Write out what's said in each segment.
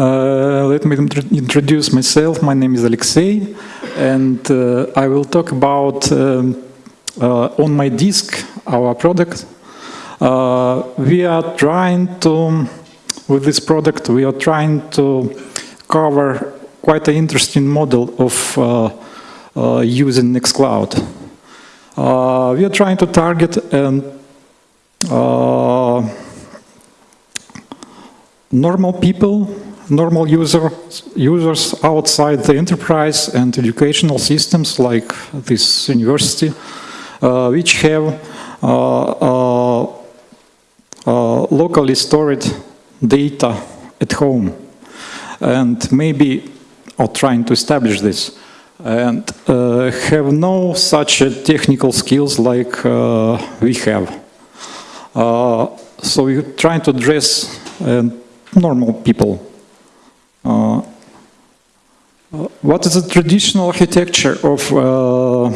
Uh, let me introduce myself. My name is Alexey, and uh, I will talk about um, uh, OnMyDisk our product. Uh, we are trying to, with this product, we are trying to cover quite an interesting model of uh, using Nextcloud. we are trying to target an normal people normal user, users outside the enterprise and educational systems like this university, uh, which have uh, uh, uh locally stored data at home and maybe are trying to establish this and uh, have no such technical skills like uh, we have. so we're trying to address normal people uh, uh, what is the traditional architecture of uh,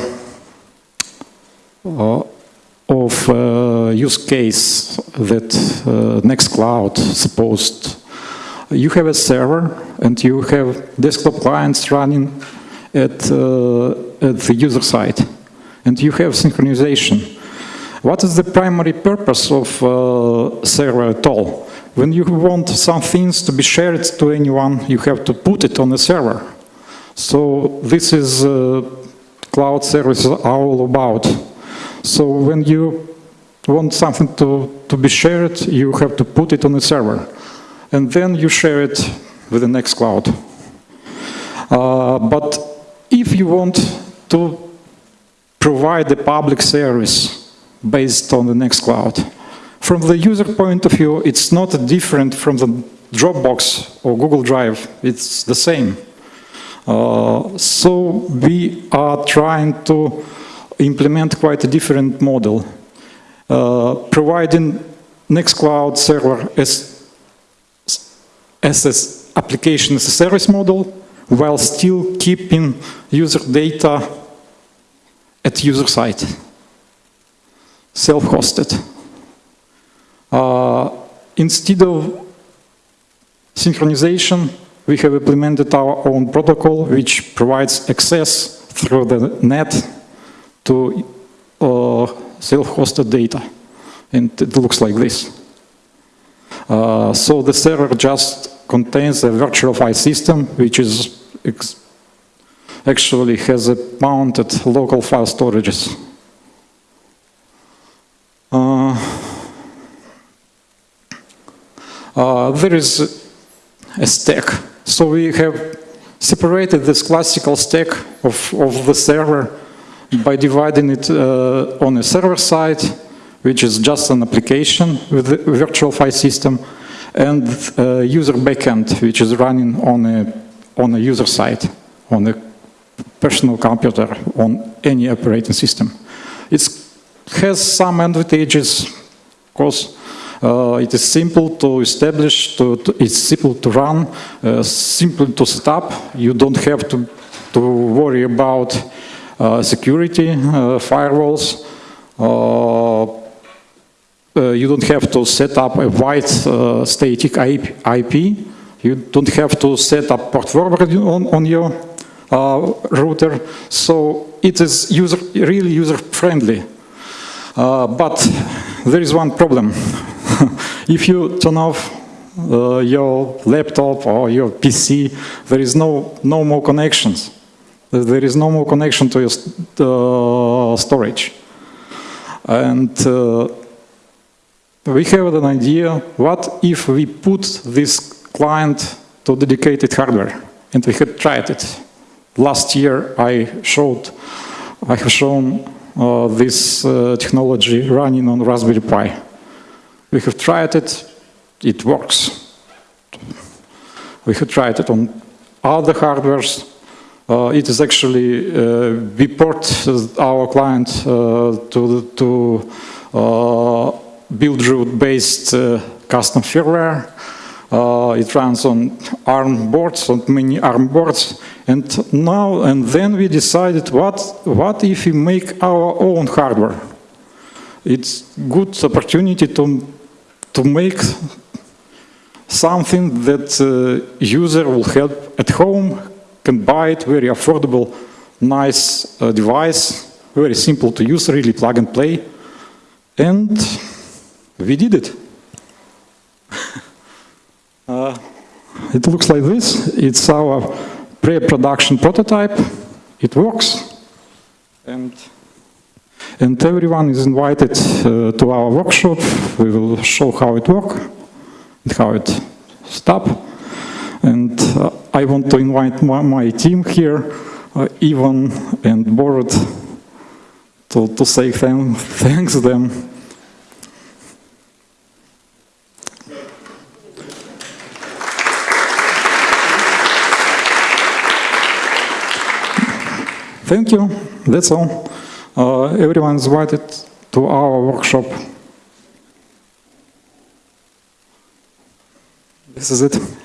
of uh, use case that uh, Nextcloud supposed. You have a server and you have desktop clients running at, uh, at the user side and you have synchronization. What is the primary purpose of server at all? When you want some things to be shared to anyone, you have to put it on a server. So this is uh, cloud services all about. So when you want something to, to be shared, you have to put it on a server. And then you share it with the Nextcloud. Uh, but if you want to provide a public service based on the Nextcloud, from the user point of view, it's not different from the Dropbox or Google Drive. It's the same. Uh, so we are trying to implement quite a different model, uh, providing Nextcloud server as, as an application as a service model, while still keeping user data at user site, self-hosted. Uh, instead of synchronization, we have implemented our own protocol which provides access through the net to uh, self-hosted data. And it looks like this. Uh, so the server just contains a virtual file system which is actually has a mounted local file storages. Uh, uh, there is a stack. So we have separated this classical stack of, of the server by dividing it uh, on a server side, which is just an application with a virtual file system, and uh, user backend, which is running on a, on a user side, on a personal computer, on any operating system. It has some advantages, of course, uh, it is simple to establish, to, to, it's simple to run, uh, simple to set up. You don't have to, to worry about uh, security, uh, firewalls. Uh, uh, you don't have to set up a wide static IP. You don't have to set up port forwarding on, on your router. So it is user, really user-friendly. but there is one problem. if you turn off uh, your laptop or your PC, there is no, no more connections. There is no more connection to your uh, storage. And uh, we have an idea, what if we put this client to dedicated hardware? And we had tried it. Last year I showed, I have shown uh, this uh, technology running on Raspberry Pi. We have tried it, it works. We have tried it on other hardwares. Uh, it is actually, uh, we port our client uh, to, to uh, Buildroot-based uh, custom firmware. Uh, it runs on ARM boards, on many ARM boards. And now and then we decided, what, what if we make our own hardware? It's good opportunity to to make something that uh, user will have at home, can buy it, very affordable, nice uh, device, very simple to use, really plug and play. And we did it. uh, it looks like this. It's our pre-production prototype. It works. And, and everyone is invited uh, to our workshop. We will show how it works and how it stops. And uh, I want to invite my, my team here, uh, Ivan and Borat, to, to say thank, thanks them. Thank you, that's all. Uh, everyone is invited to our workshop. This is it.